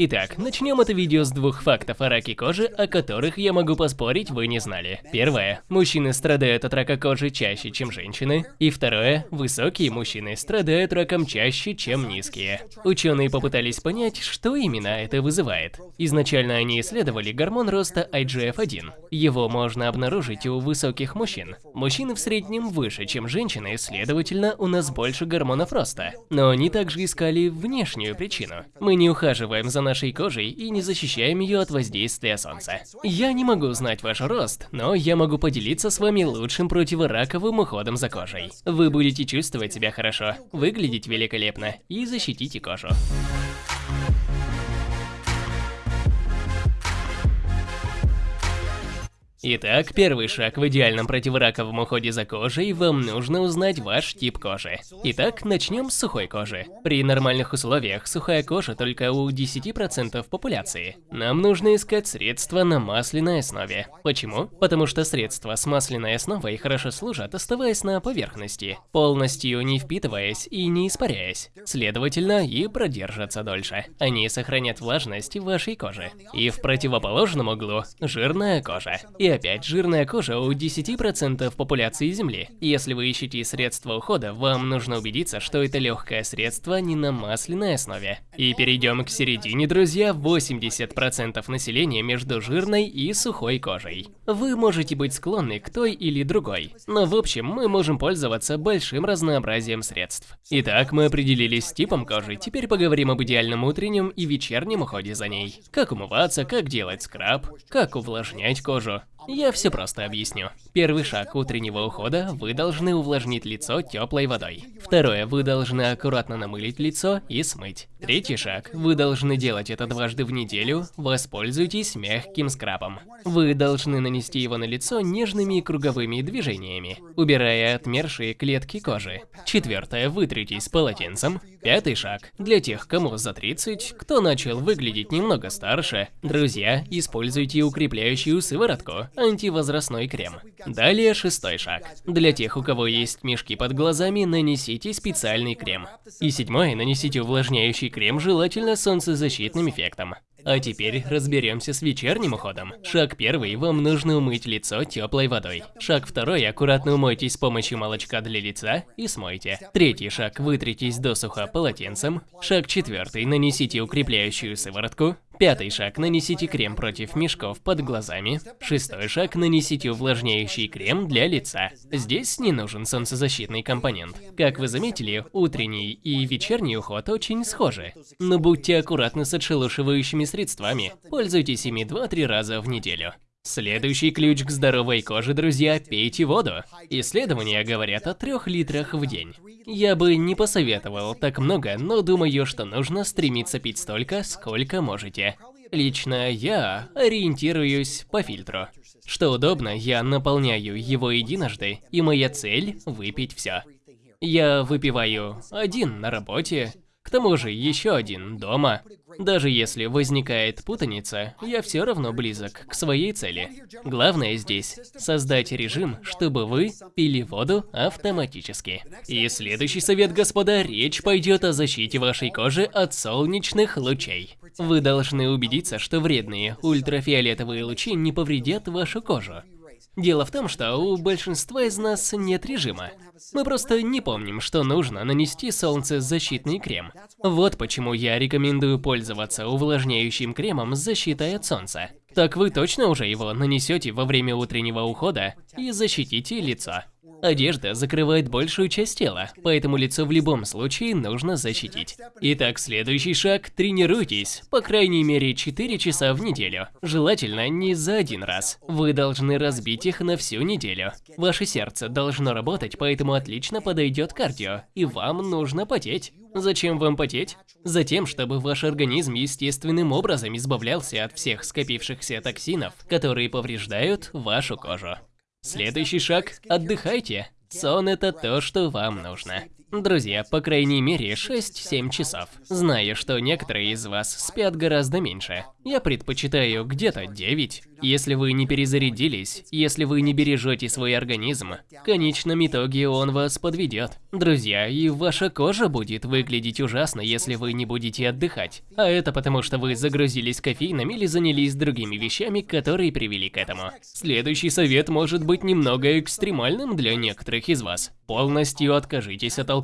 Итак, начнем это видео с двух фактов о раке кожи, о которых я могу поспорить вы не знали. Первое. Мужчины страдают от рака кожи чаще, чем женщины. И второе. Высокие мужчины страдают раком чаще, чем низкие. Ученые попытались понять, что именно это вызывает. Изначально они исследовали гормон роста IGF-1. Его можно обнаружить у высоких мужчин. Мужчины в среднем выше, чем женщины, следовательно, у нас больше гормонов роста. Но они также искали внешнюю причину. Мы не ухаживаем за нашей кожей и не защищаем ее от воздействия солнца. Я не могу знать ваш рост, но я могу поделиться с вами лучшим противораковым уходом за кожей. Вы будете чувствовать себя хорошо, выглядеть великолепно и защитите кожу. Итак, первый шаг в идеальном противораковом уходе за кожей, вам нужно узнать ваш тип кожи. Итак, начнем с сухой кожи. При нормальных условиях сухая кожа только у 10% популяции. Нам нужно искать средства на масляной основе. Почему? Потому что средства с масляной основой хорошо служат, оставаясь на поверхности, полностью не впитываясь и не испаряясь. Следовательно, и продержатся дольше. Они сохранят влажность вашей коже. И в противоположном углу – жирная кожа. И опять, жирная кожа у 10% популяции Земли. Если вы ищете средства ухода, вам нужно убедиться, что это легкое средство не на масляной основе. И перейдем к середине, друзья, 80% населения между жирной и сухой кожей. Вы можете быть склонны к той или другой, но в общем мы можем пользоваться большим разнообразием средств. Итак, мы определились с типом кожи, теперь поговорим об идеальном утреннем и вечернем уходе за ней. Как умываться, как делать скраб, как увлажнять кожу. Я все просто объясню. Первый шаг утреннего ухода – вы должны увлажнить лицо теплой водой. Второе – вы должны аккуратно намылить лицо и смыть. Третий шаг – вы должны делать это дважды в неделю, воспользуйтесь мягким скрабом. Вы должны нанести его на лицо нежными круговыми движениями, убирая отмершие клетки кожи. Четвертое – вытритесь полотенцем. Пятый шаг – для тех, кому за 30, кто начал выглядеть немного старше, друзья, используйте укрепляющую сыворотку, антивозрастной крем. Далее шестой шаг. Для тех, у кого есть мешки под глазами, нанесите специальный крем. И седьмой, нанесите увлажняющий крем, желательно солнцезащитным эффектом. А теперь разберемся с вечерним уходом. Шаг первый, вам нужно умыть лицо теплой водой. Шаг второй, аккуратно умойтесь с помощью молочка для лица и смойте. Третий шаг, вытритесь досуха полотенцем. Шаг четвертый, нанесите укрепляющую сыворотку. Пятый шаг – нанесите крем против мешков под глазами. Шестой шаг – нанесите увлажняющий крем для лица. Здесь не нужен солнцезащитный компонент. Как вы заметили, утренний и вечерний уход очень схожи. Но будьте аккуратны с отшелушивающими средствами. Пользуйтесь ими 2-3 раза в неделю. Следующий ключ к здоровой коже, друзья, пейте воду. Исследования говорят о 3 литрах в день. Я бы не посоветовал так много, но думаю, что нужно стремиться пить столько, сколько можете. Лично я ориентируюсь по фильтру. Что удобно, я наполняю его единожды, и моя цель – выпить все. Я выпиваю один на работе, к тому же еще один дома. Даже если возникает путаница, я все равно близок к своей цели. Главное здесь – создать режим, чтобы вы пили воду автоматически. И следующий совет, господа, речь пойдет о защите вашей кожи от солнечных лучей. Вы должны убедиться, что вредные ультрафиолетовые лучи не повредят вашу кожу. Дело в том, что у большинства из нас нет режима. Мы просто не помним, что нужно нанести солнцезащитный крем. Вот почему я рекомендую пользоваться увлажняющим кремом с защитой от солнца. Так вы точно уже его нанесете во время утреннего ухода и защитите лицо. Одежда закрывает большую часть тела, поэтому лицо в любом случае нужно защитить. Итак, следующий шаг – тренируйтесь, по крайней мере 4 часа в неделю. Желательно не за один раз. Вы должны разбить их на всю неделю. Ваше сердце должно работать, поэтому отлично подойдет кардио, и вам нужно потеть. Зачем вам потеть? Затем, чтобы ваш организм естественным образом избавлялся от всех скопившихся токсинов, которые повреждают вашу кожу. Следующий шаг – отдыхайте. Сон – это то, что вам нужно. Друзья, по крайней мере 6-7 часов. Знаю, что некоторые из вас спят гораздо меньше. я предпочитаю где-то 9. Если вы не перезарядились, если вы не бережете свой организм, в конечном итоге он вас подведет. Друзья, и ваша кожа будет выглядеть ужасно, если вы не будете отдыхать. А это потому, что вы загрузились кофеином или занялись другими вещами, которые привели к этому. Следующий совет может быть немного экстремальным для некоторых из вас. Полностью откажитесь от алкоголя.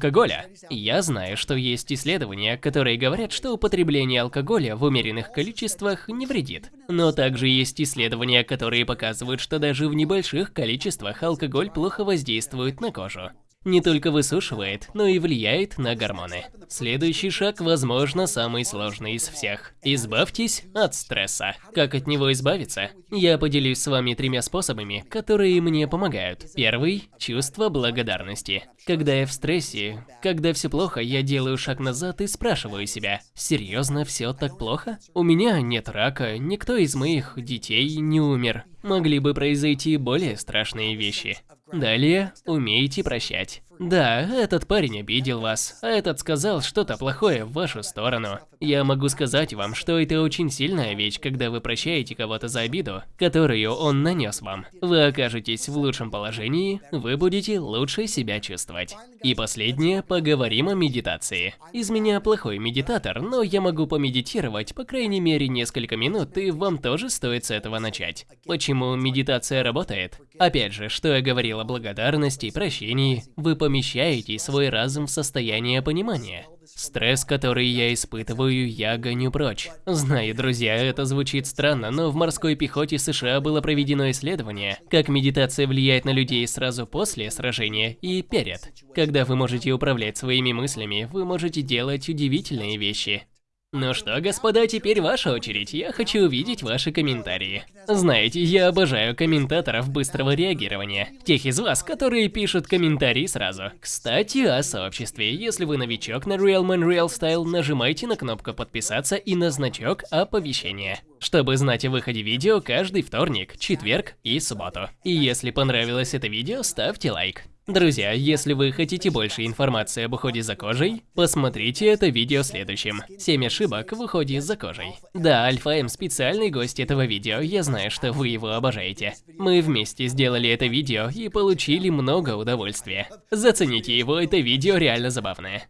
Я знаю, что есть исследования, которые говорят, что употребление алкоголя в умеренных количествах не вредит. Но также есть исследования, которые показывают, что даже в небольших количествах алкоголь плохо воздействует на кожу не только высушивает, но и влияет на гормоны. Следующий шаг, возможно, самый сложный из всех. Избавьтесь от стресса. Как от него избавиться? Я поделюсь с вами тремя способами, которые мне помогают. Первый – чувство благодарности. Когда я в стрессе, когда все плохо, я делаю шаг назад и спрашиваю себя, серьезно все так плохо? У меня нет рака, никто из моих детей не умер. Могли бы произойти более страшные вещи. Далее, умейте прощать. Да, этот парень обидел вас, а этот сказал что-то плохое в вашу сторону. Я могу сказать вам, что это очень сильная вещь, когда вы прощаете кого-то за обиду, которую он нанес вам. Вы окажетесь в лучшем положении, вы будете лучше себя чувствовать. И последнее, поговорим о медитации. Из меня плохой медитатор, но я могу помедитировать по крайней мере несколько минут, и вам тоже стоит с этого начать. Почему медитация работает? Опять же, что я говорил о благодарности, прощении, вы помещаете свой разум в состояние понимания. Стресс, который я испытываю, я гоню прочь. Знаю, друзья, это звучит странно, но в морской пехоте США было проведено исследование, как медитация влияет на людей сразу после сражения и перед. Когда вы можете управлять своими мыслями, вы можете делать удивительные вещи. Ну что, господа, теперь ваша очередь. Я хочу увидеть ваши комментарии. Знаете, я обожаю комментаторов быстрого реагирования. Тех из вас, которые пишут комментарии сразу. Кстати, о сообществе. Если вы новичок на Real Man Real Style, нажимайте на кнопку подписаться и на значок оповещения. Чтобы знать о выходе видео каждый вторник, четверг и субботу. И если понравилось это видео, ставьте лайк. Друзья, если вы хотите больше информации об уходе за кожей, посмотрите это видео следующим. 7 ошибок в уходе за кожей. Да, Альфа М специальный гость этого видео, я знаю, что вы его обожаете. Мы вместе сделали это видео и получили много удовольствия. Зацените его, это видео реально забавное.